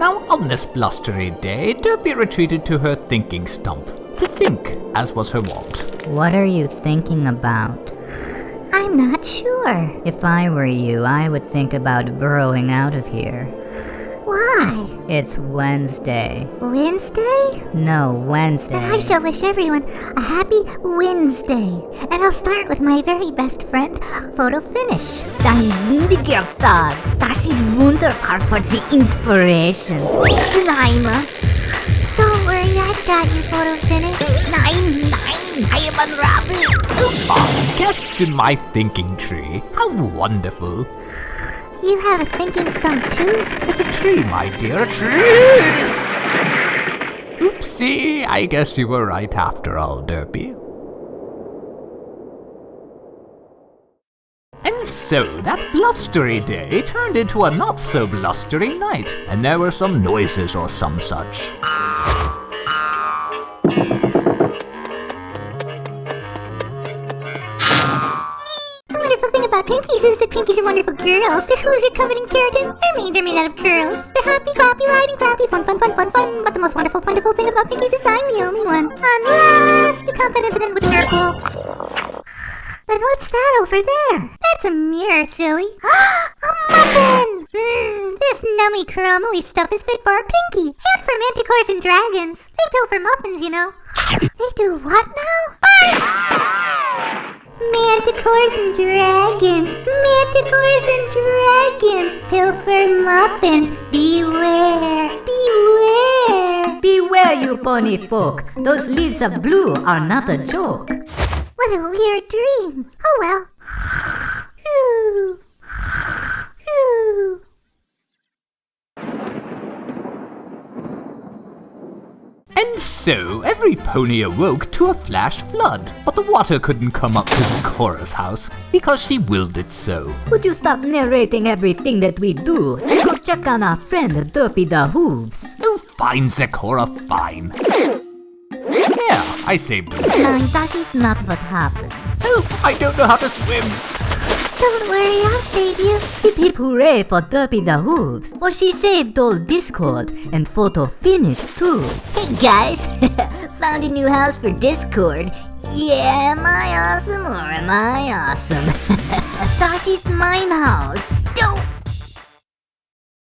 Now, on this blustery day, Derpy retreated to her thinking stump, to think, as was her wont. What are you thinking about? I'm not sure. If I were you, I would think about burrowing out of here. Why? It's Wednesday. Wednesday? No, Wednesday. Then I shall wish everyone a happy Wednesday. And I'll start with my very best friend, Photo Finish. Dein windiger Tag. Das ist wunderbar for the Inspirations. Slime. Don't worry, I've got you, Photo Finish. Nein, nein, I am unraveled. Ah, guests in my thinking tree. How wonderful. You have a thinking stump too? It's a tree, my dear, a tree! Oopsie, I guess you were right after all, Derpy. And so, that blustery day turned into a not so blustery night, and there were some noises or some such. Pinkies is that Pinkies are wonderful girls. Their hooves are covered in keratin. Their manes are made out of curls. They're happy, clappy, riding, clappy, fun, fun, fun, fun, fun. But the most wonderful, wonderful thing about Pinkies is I'm the only one. Unless you count that incident with Miracle. But what's that over there? That's a mirror, silly. a muffin! Mmm, this nummy crumbly stuff is fit for a Pinkie and for manticores and dragons. They pilfer muffins, you know. They do what now? Manticores and dragons, manticores and dragons, pilfer muffins, beware, beware. Beware, you pony folk. Those leaves of blue are not a joke. What a weird dream. Oh well. And so, every pony awoke to a flash flood, but the water couldn't come up to Zecora's house, because she willed it so. Would you stop narrating everything that we do and go check on our friend Derpy the Hooves? Oh, fine, Zecora, fine. Here, I saved him. Nein, that is not what happened. Oh, I don't know how to swim. Don't worry, I'll save you. Hip hip hooray for Derpy the Hooves, for she saved old Discord and photo finish too. Hey guys, found a new house for Discord. Yeah, am I awesome or am I awesome? Das ist mein Haus.